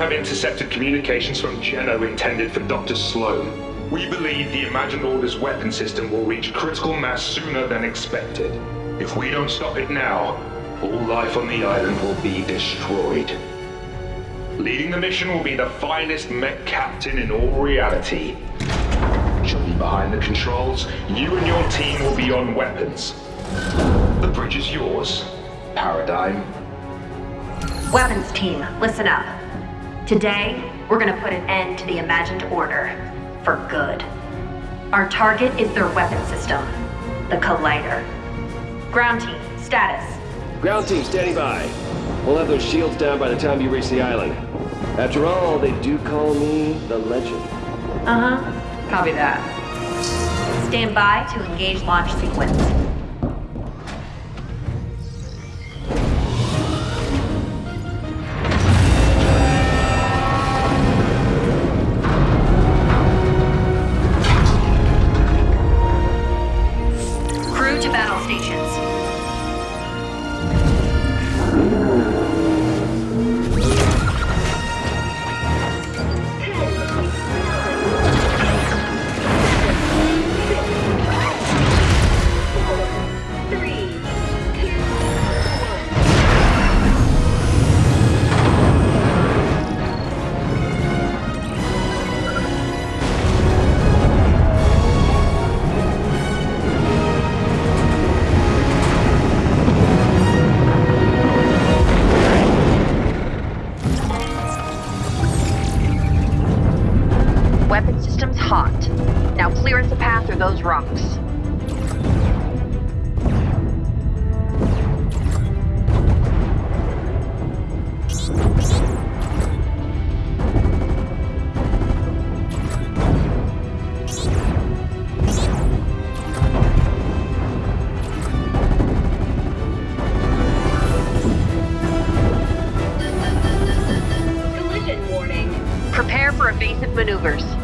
have intercepted communications from Geno intended for Dr. Slone. We believe the Imagined Order's weapon system will reach critical mass sooner than expected. If we don't stop it now, all life on the island will be destroyed. Leading the mission will be the finest mech captain in all reality. She'll be behind the controls. You and your team will be on weapons. The bridge is yours, Paradigm. Weapons team, listen up. Today, we're gonna put an end to the imagined order. For good. Our target is their weapon system. The Collider. Ground team, status. Ground team standing by. We'll have those shields down by the time you reach the island. After all, they do call me the legend. Uh-huh. Copy that. Stand by to engage launch sequence. Weapon system's hot. Now clear us a path through those rocks. Prepare for evasive maneuvers.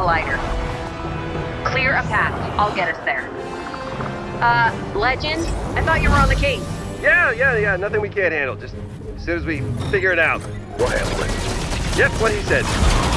Collider. Clear a path. I'll get us there. Uh, Legend? I thought you were on the case. Yeah, yeah, yeah. Nothing we can't handle. Just as soon as we figure it out, we'll handle it. Yep, what he said.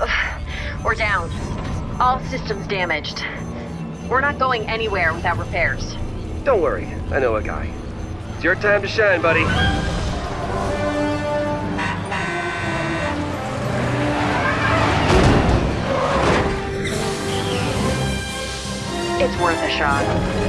Ugh, We're down. All systems damaged. We're not going anywhere without repairs. Don't worry, I know a guy. It's your time to shine, buddy. It's worth a shot.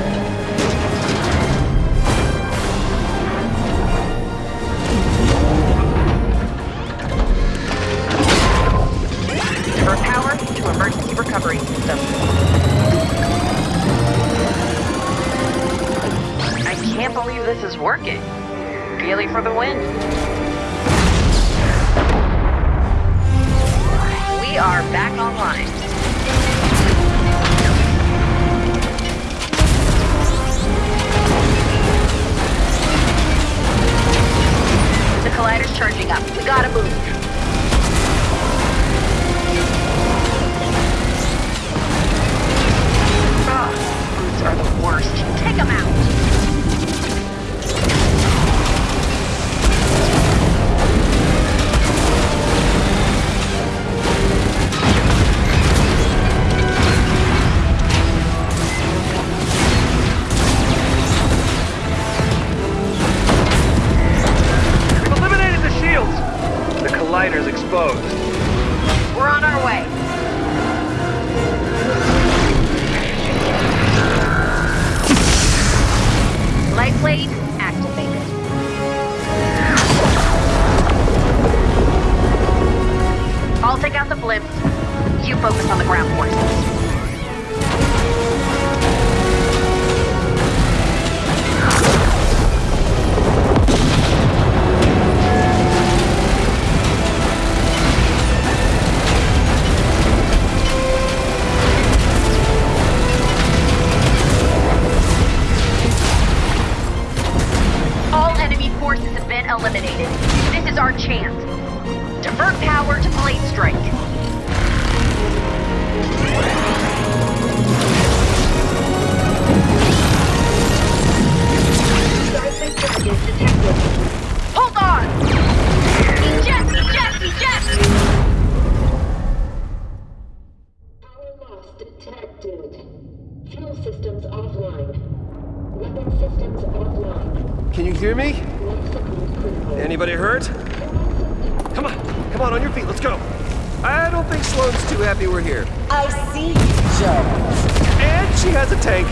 She has a tank,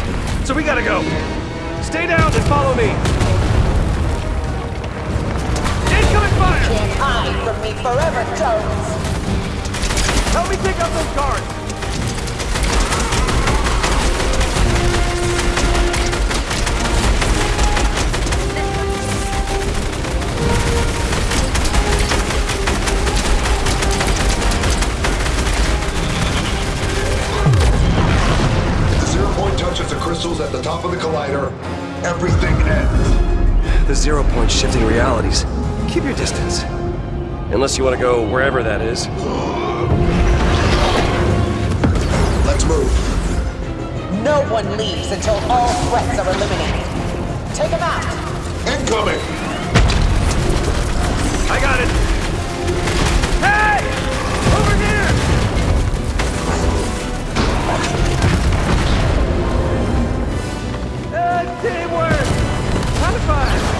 so we gotta go. Stay down and follow me. Incoming fire! Can't hide from me forever, Jones. Help me take out those guards! Everything ends. The zero point shifting realities. Keep your distance. Unless you want to go wherever that is. Let's move. No one leaves until all threats are eliminated. Take them out. Incoming! I got it! Uh, teamwork! High five!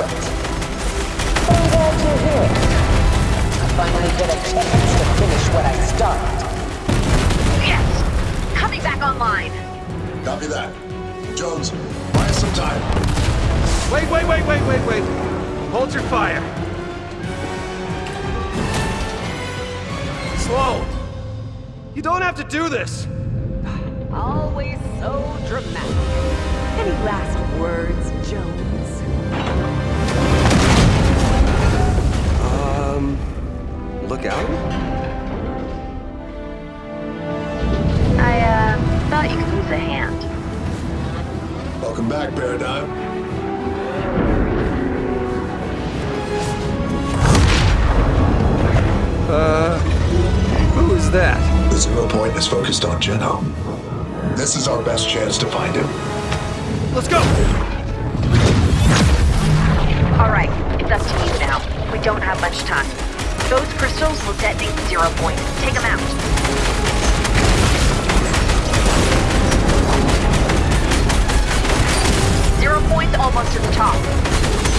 When to quit. But I'm glad you're here. I finally get a chance to finish what I started. Yes! Coming back online. Copy that. Jones, buy us some time. Wait, wait, wait, wait, wait, wait. Hold your fire. Slow. You don't have to do this. Always so dramatic. Any last words, Jones? look out? I, uh, thought you could use a hand. Welcome back, Paradigm. Uh, who is that? The zero point is focused on Geno. This is our best chance to find him. Let's go! Alright, it's up to you now. We don't have much time. Those crystals will detonate zero point. Take them out. Zero point's almost to the top.